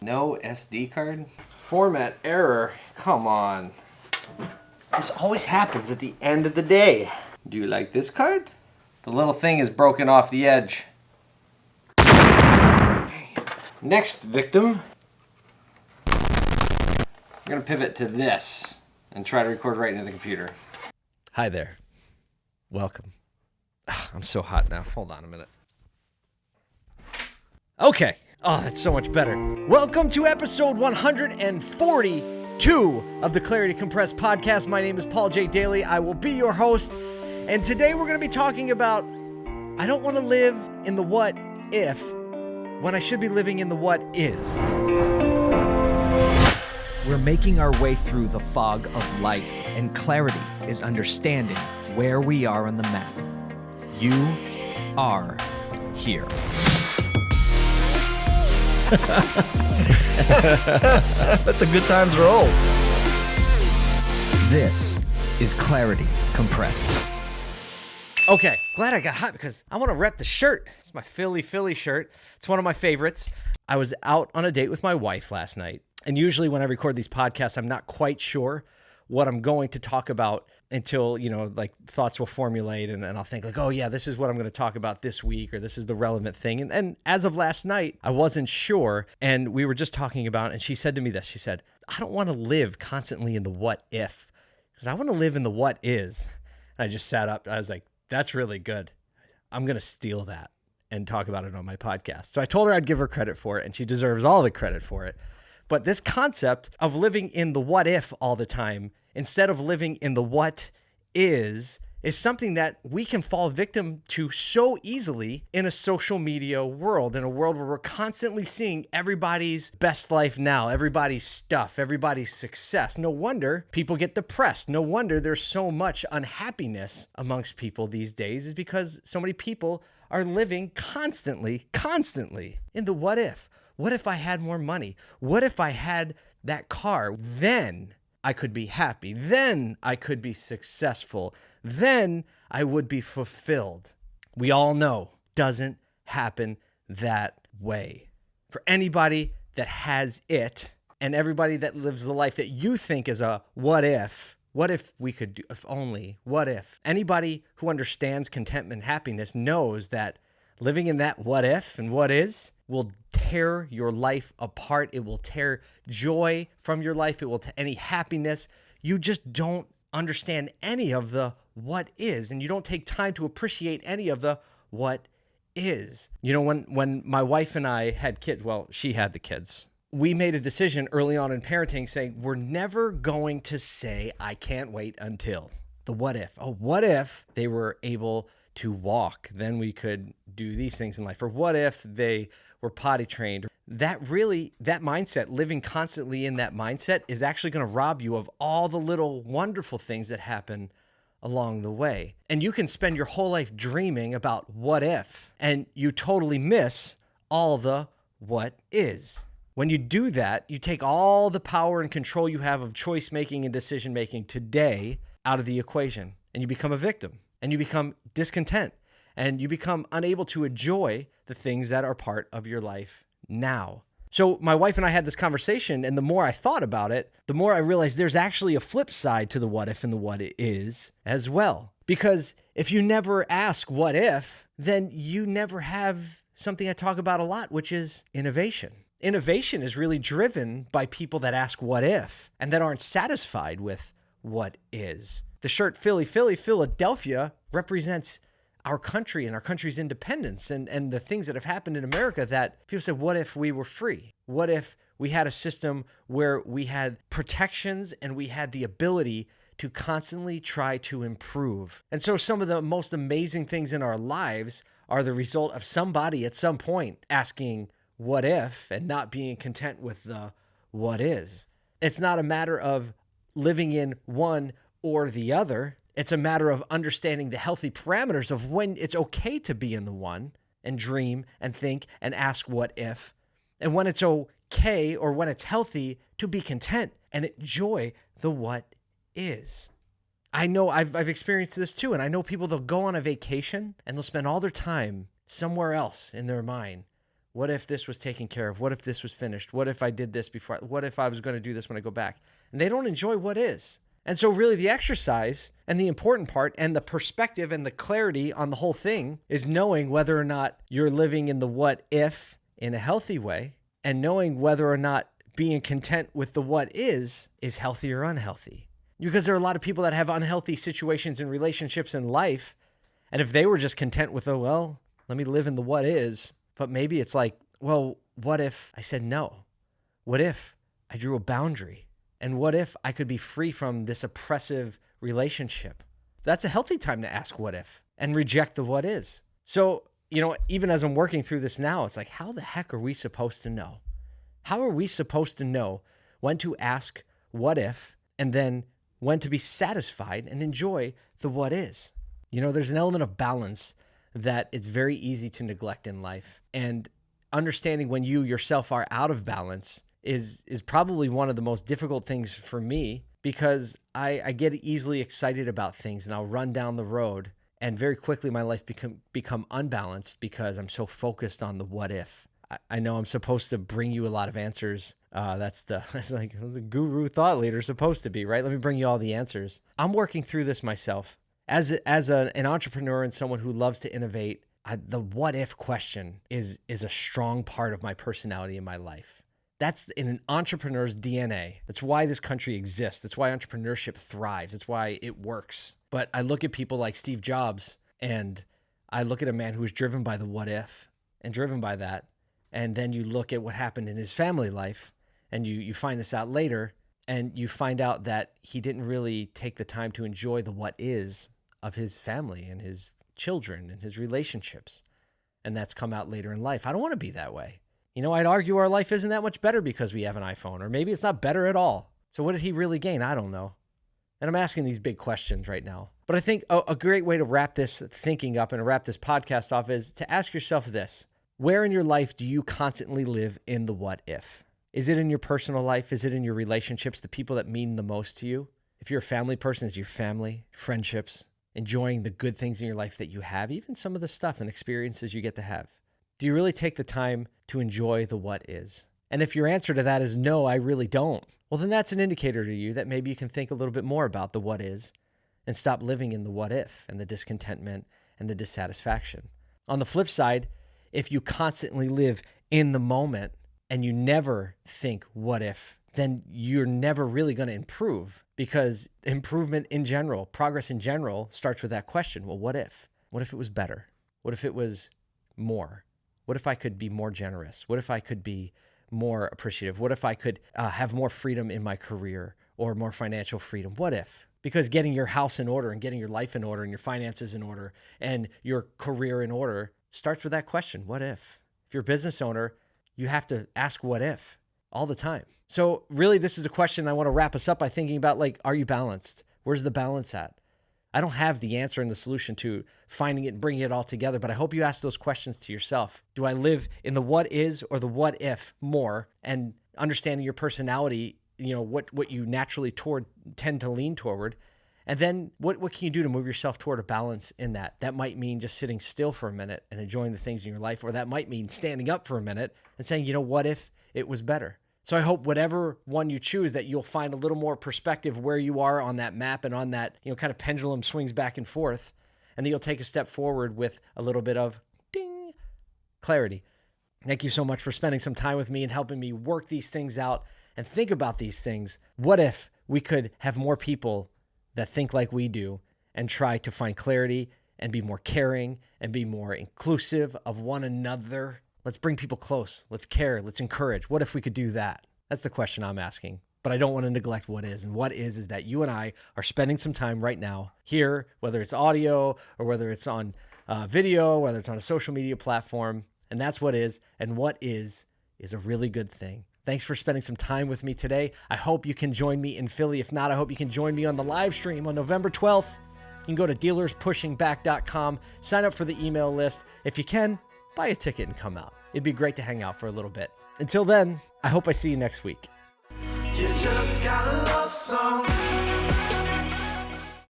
No SD card? Format error. Come on. This always happens at the end of the day. Do you like this card? The little thing is broken off the edge. Next victim. I'm gonna pivot to this and try to record right into the computer. Hi there. Welcome. I'm so hot now. Hold on a minute. Okay. Ah, oh, that's so much better. Welcome to episode 142 of the Clarity Compressed podcast. My name is Paul J. Daly. I will be your host. And today we're going to be talking about I don't want to live in the what if when I should be living in the what is. We're making our way through the fog of life, and clarity is understanding where we are on the map. You are here. Let the good times roll. This is Clarity Compressed. Okay, glad I got hot because I want to rep the shirt. It's my Philly Philly shirt. It's one of my favorites. I was out on a date with my wife last night. And usually when I record these podcasts, I'm not quite sure what I'm going to talk about until, you know, like thoughts will formulate and, and I'll think like, oh yeah, this is what I'm going to talk about this week or this is the relevant thing. And, and as of last night, I wasn't sure. And we were just talking about, and she said to me this, she said, I don't want to live constantly in the what if, because I want to live in the what is. And I just sat up. I was like, that's really good. I'm going to steal that and talk about it on my podcast. So I told her I'd give her credit for it, and she deserves all the credit for it. But this concept of living in the what if all the time instead of living in the what is is something that we can fall victim to so easily in a social media world, in a world where we're constantly seeing everybody's best life now, everybody's stuff, everybody's success. No wonder people get depressed. No wonder there's so much unhappiness amongst people these days, is because so many people are living constantly, constantly in the what if. What if I had more money? What if I had that car? Then I could be happy. Then I could be successful. Then I would be fulfilled. We all know doesn't happen that way. For anybody that has it and everybody that lives the life that you think is a what if, what if we could do, if only, what if? Anybody who understands contentment and happiness knows that living in that what if and what is will tear your life apart. It will tear joy from your life. It will t- any happiness. You just don't understand any of the what is, and you don't take time to appreciate any of the what is. You know, when when my wife and I had kids, well, she had the kids. We made a decision early on in parenting saying we're never going to say I can't wait until the what if. Oh, what if they were able to walk? Then we could do these things in life. Or what if they were potty trained? That really, that mindset, living constantly in that mindset, is actually going to rob you of all the little wonderful things that happen along the way. And you can spend your whole life dreaming about what if, and you totally miss all the what is. When you do that, you take all the power and control you have of choice making and decision making today out of the equation, and you become a victim and you become discontent and you become unable to enjoy the things that are part of your life now. So, my wife and I had this conversation, and the more I thought about it, the more I realized there's actually a flip side to the what if and the what it is as well. Because if you never ask what if, then you never have something I talk about a lot, which is innovation. Innovation is really driven by people that ask what if and that aren't satisfied with what is. The shirt Philly, Philly, Philadelphia represents our country and our country's independence and, and the things that have happened in America that people said, what if we were free? What if we had a system where we had protections and we had the ability to constantly try to improve? And so some of the most amazing things in our lives are the result of somebody at some point asking, what if, and not being content with the what is. It's not a matter of living in one or the other. It's a matter of understanding the healthy parameters of when it's okay to be in the one and dream and think and ask what if, and when it's okay or when it's healthy to be content and enjoy the what is. I know I've, I've experienced this too, and I know people they'll go on a vacation and they'll spend all their time somewhere else in their mind What if this was taken care of? What if this was finished? What if I did this before? What if I was going to do this when I go back? And they don't enjoy what is. And so, really, the exercise and the important part and the perspective and the clarity on the whole thing is knowing whether or not you're living in the what if in a healthy way and knowing whether or not being content with the what is is healthy or unhealthy. Because there are a lot of people that have unhealthy situations and relationships in life. And if they were just content with, oh, well, let me live in the what is, but maybe it's like, well, what if I said no? What if I drew a boundary? And what if I could be free from this oppressive relationship? That's a healthy time to ask what if and reject the what is. So, you know, even as I'm working through this now, it's like, how the heck are we supposed to know? How are we supposed to know when to ask what if and then when to be satisfied and enjoy the what is? You know, there's an element of balance that it's very easy to neglect in life. And understanding when you yourself are out of balance is is probably one of the most difficult things for me because I, I get easily excited about things and I'll run down the road and very quickly my life become become unbalanced because I'm so focused on the what if. I, I know I'm supposed to bring you a lot of answers. Uh, that's the that's like the guru thought leader supposed to be, right? Let me bring you all the answers. I'm working through this myself as as a, an entrepreneur and someone who loves to innovate. I, the what if question is is a strong part of my personality in my life. That's in an entrepreneur's DNA. That's why this country exists. That's why entrepreneurship thrives. That's why it works. But I look at people like Steve Jobs and I look at a man who was driven by the what if and driven by that. And then you look at what happened in his family life and you, you find this out later and you find out that he didn't really take the time to enjoy the what is of his family and his children and his relationships. And that's come out later in life. I don't want to be that way. You know, I'd argue our life isn't that much better because we have an iPhone, or maybe it's not better at all. So, what did he really gain? I don't know. And I'm asking these big questions right now. But I think a, a, great way to wrap this thinking up and wrap this podcast off is to ask yourself this Where in your life do you constantly live in the what if? Is it in your personal life? Is it in your relationships, the people that mean the most to you? If you're a family person, is your family, friendships, enjoying the good things in your life that you have, even some of the stuff and experiences you get to have? Do you really take the time to enjoy the what is? And if your answer to that is no, I really don't, well, then that's an indicator to you that maybe you can think a little bit more about the what is and stop living in the what if and the discontentment and the dissatisfaction. On the flip side, if you constantly live in the moment and you never think what if, then you're never really going to improve because improvement in general, progress in general, starts with that question well, what if? What if it was better? What if it was more? What if I could be more generous? What if I could be more appreciative? What if I could uh, have more freedom in my career or more financial freedom? What if? Because getting your house in order and getting your life in order and your finances in order and your career in order starts with that question what if? If you're a business owner, you have to ask what if all the time. So, really, this is a question I want to wrap us up by thinking about like, are you balanced? Where's the balance at? I don't have the answer and the solution to finding it and bringing it all together, but I hope you ask those questions to yourself. Do I live in the what is or the what if more and understanding your personality, you know, what what you naturally toward tend to lean toward? And then what what can you do to move yourself toward a balance in that? That might mean just sitting still for a minute and enjoying the things in your life or that might mean standing up for a minute and saying, "You know, what if it was better?" So I hope whatever one you choose that you'll find a little more perspective where you are on that map and on that, you know, kind of pendulum swings back and forth and that you'll take a step forward with a little bit of ding clarity. Thank you so much for spending some time with me and helping me work these things out and think about these things. What if we could have more people that think like we do and try to find clarity and be more caring and be more inclusive of one another Let's bring people close. Let's care. Let's encourage. What if we could do that? That's the question I'm asking. But I don't want to neglect what is. And what is, is that you and I are spending some time right now here, whether it's audio or whether it's on uh, video, whether it's on a social media platform. And that's what is. And what is, is a really good thing. Thanks for spending some time with me today. I hope you can join me in Philly. If not, I hope you can join me on the live stream on November 12th. You can go to dealerspushingback.com, sign up for the email list. If you can, buy a ticket and come out. It'd be great to hang out for a little bit. Until then, I hope I see you next week. You